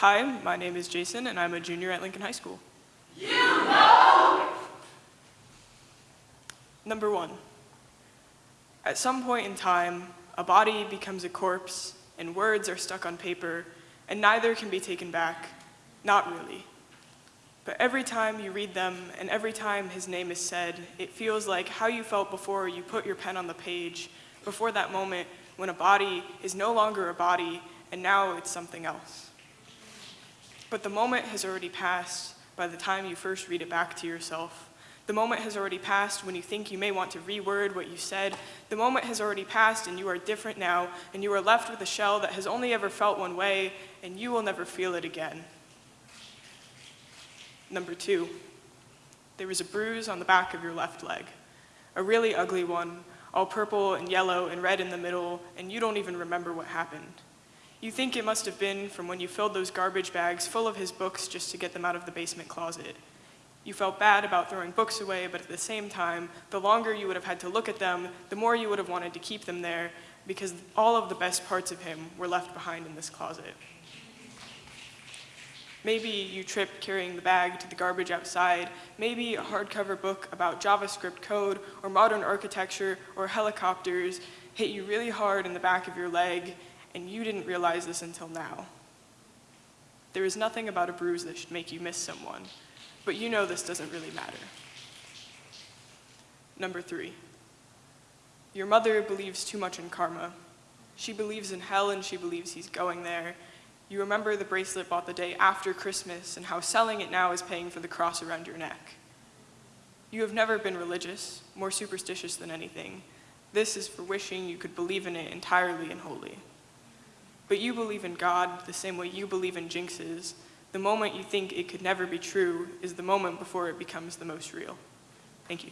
Hi, my name is Jason, and I'm a junior at Lincoln High School. You know! Number one, at some point in time, a body becomes a corpse, and words are stuck on paper, and neither can be taken back. Not really. But every time you read them, and every time his name is said, it feels like how you felt before you put your pen on the page, before that moment when a body is no longer a body, and now it's something else. But the moment has already passed by the time you first read it back to yourself. The moment has already passed when you think you may want to reword what you said. The moment has already passed and you are different now, and you are left with a shell that has only ever felt one way, and you will never feel it again. Number two, there was a bruise on the back of your left leg, a really ugly one, all purple and yellow and red in the middle, and you don't even remember what happened. You think it must have been from when you filled those garbage bags full of his books just to get them out of the basement closet. You felt bad about throwing books away, but at the same time, the longer you would have had to look at them, the more you would have wanted to keep them there, because all of the best parts of him were left behind in this closet. Maybe you tripped carrying the bag to the garbage outside. Maybe a hardcover book about JavaScript code or modern architecture or helicopters hit you really hard in the back of your leg, and you didn't realize this until now. There is nothing about a bruise that should make you miss someone, but you know this doesn't really matter. Number three, your mother believes too much in karma. She believes in hell and she believes he's going there, you remember the bracelet bought the day after Christmas and how selling it now is paying for the cross around your neck. You have never been religious, more superstitious than anything. This is for wishing you could believe in it entirely and wholly. But you believe in God the same way you believe in jinxes. The moment you think it could never be true is the moment before it becomes the most real. Thank you.